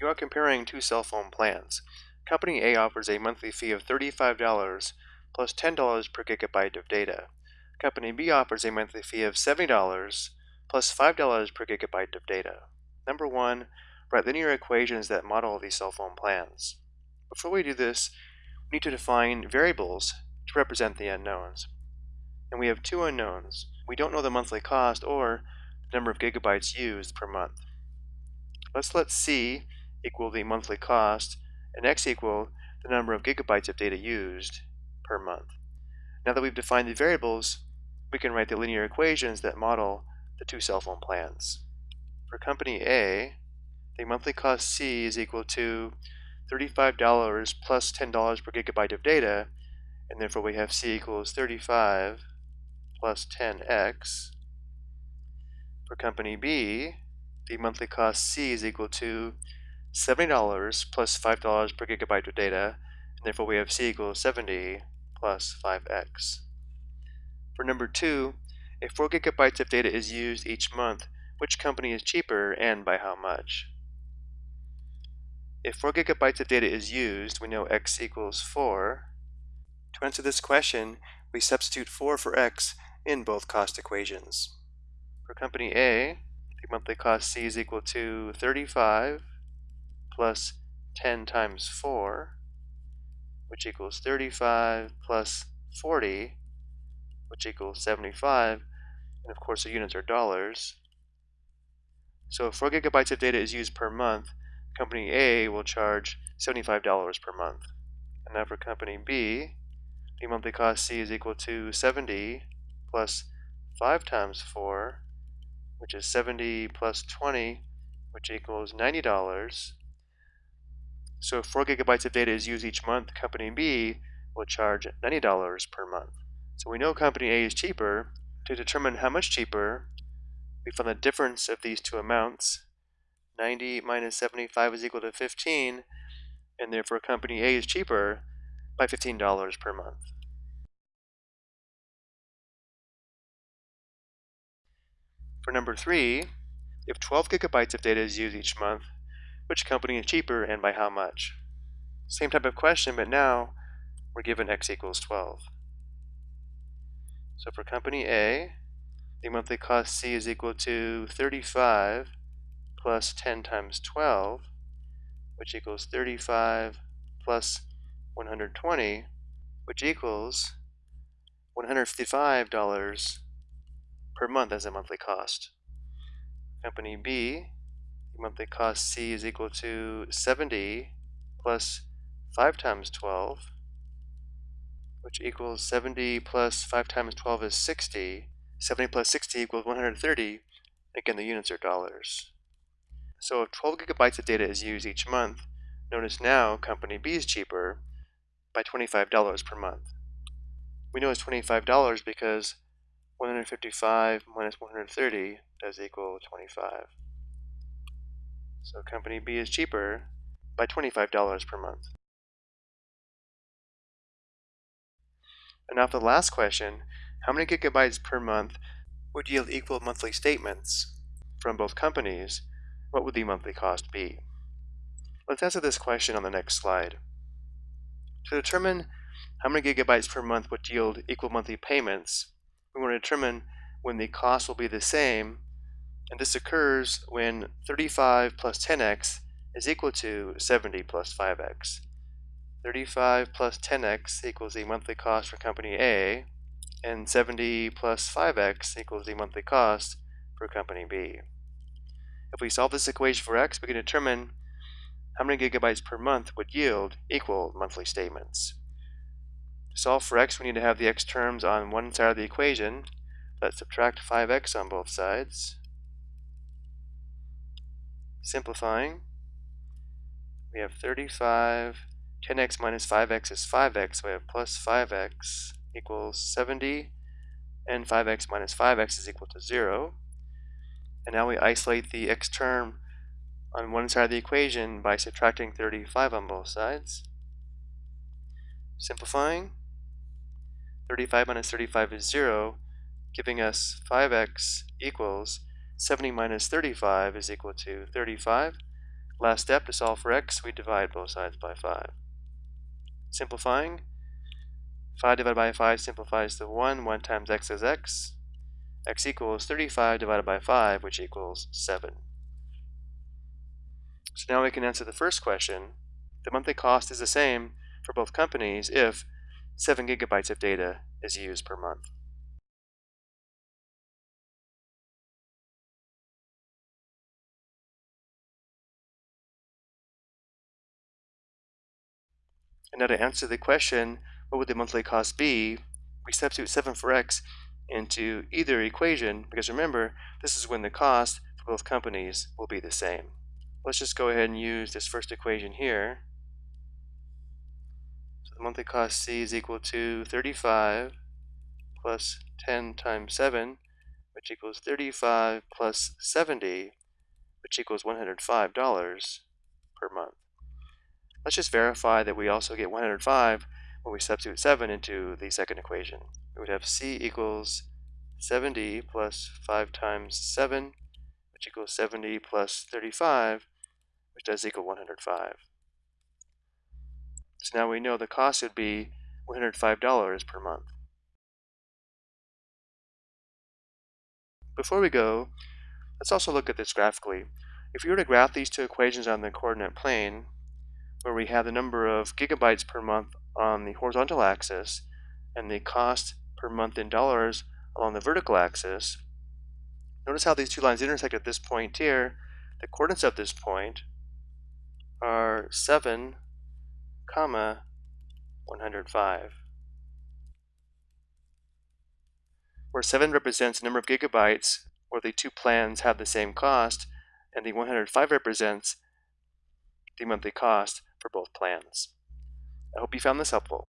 You are comparing two cell phone plans. Company A offers a monthly fee of $35 plus $10 per gigabyte of data. Company B offers a monthly fee of $70 plus $5 per gigabyte of data. Number one, write linear equations that model these cell phone plans. Before we do this, we need to define variables to represent the unknowns. And we have two unknowns. We don't know the monthly cost or the number of gigabytes used per month. Let's let C equal the monthly cost and X equal the number of gigabytes of data used per month. Now that we've defined the variables, we can write the linear equations that model the two cell phone plans. For company A, the monthly cost C is equal to $35 plus $10 per gigabyte of data, and therefore we have C equals 35 plus 10x. For company B, the monthly cost C is equal to $70 plus $5 per gigabyte of data, and therefore we have C equals 70 plus 5x. For number two, if 4 gigabytes of data is used each month, which company is cheaper and by how much? If 4 gigabytes of data is used, we know x equals 4. To answer this question, we substitute 4 for x in both cost equations. For company A, the monthly cost C is equal to 35 plus 10 times 4, which equals 35 plus 40, which equals 75. And of course, the units are dollars. So if 4 gigabytes of data is used per month, company A will charge $75 per month. And now for company B, the monthly cost C is equal to 70 plus 5 times 4, which is 70 plus 20, which equals $90. So if 4 gigabytes of data is used each month, company B will charge $90 per month. So we know company A is cheaper. To determine how much cheaper, we find the difference of these two amounts. 90 minus 75 is equal to 15, and therefore company A is cheaper by $15 per month. For number three, if 12 gigabytes of data is used each month, which company is cheaper and by how much? Same type of question, but now we're given x equals 12. So for company A, the monthly cost C is equal to 35 plus 10 times 12, which equals 35 plus 120, which equals $155 per month as a monthly cost. Company B, the monthly cost C is equal to 70 plus 5 times 12, which equals 70 plus 5 times 12 is 60. 70 plus 60 equals 130. Again, the units are dollars. So if 12 gigabytes of data is used each month, notice now company B is cheaper by $25 per month. We know it's $25 because 155 minus 130 does equal 25. So company B is cheaper by $25 per month. And now for the last question, how many gigabytes per month would yield equal monthly statements from both companies? What would the monthly cost be? Let's answer this question on the next slide. To determine how many gigabytes per month would yield equal monthly payments, we want to determine when the cost will be the same and this occurs when 35 plus 10x is equal to 70 plus 5x. 35 plus 10x equals the monthly cost for company A, and 70 plus 5x equals the monthly cost for company B. If we solve this equation for x, we can determine how many gigabytes per month would yield equal monthly statements. To solve for x, we need to have the x terms on one side of the equation. Let's subtract 5x on both sides. Simplifying, we have 35, 10x minus 5x is 5x, so we have plus 5x equals 70, and 5x minus 5x is equal to 0. And now we isolate the x term on one side of the equation by subtracting 35 on both sides. Simplifying, 35 minus 35 is 0, giving us 5x equals 70 minus 35 is equal to 35. Last step, to solve for x, we divide both sides by 5. Simplifying, 5 divided by 5 simplifies to 1. 1 times x is x. x equals 35 divided by 5, which equals 7. So now we can answer the first question. The monthly cost is the same for both companies if 7 gigabytes of data is used per month. And now to answer the question, what would the monthly cost be? We substitute 7 for x into either equation, because remember, this is when the cost for both companies will be the same. Let's just go ahead and use this first equation here. So the monthly cost C is equal to 35 plus 10 times 7, which equals 35 plus 70, which equals $105 per month. Let's just verify that we also get 105 when we substitute 7 into the second equation. We would have C equals 70 plus 5 times 7, which equals 70 plus 35, which does equal 105. So now we know the cost would be $105 per month. Before we go, let's also look at this graphically. If we were to graph these two equations on the coordinate plane, where we have the number of gigabytes per month on the horizontal axis and the cost per month in dollars along the vertical axis. Notice how these two lines intersect at this point here. The coordinates of this point are 7, comma 105. Where 7 represents the number of gigabytes where the two plans have the same cost, and the 105 represents the monthly cost for both plans. I hope you found this helpful.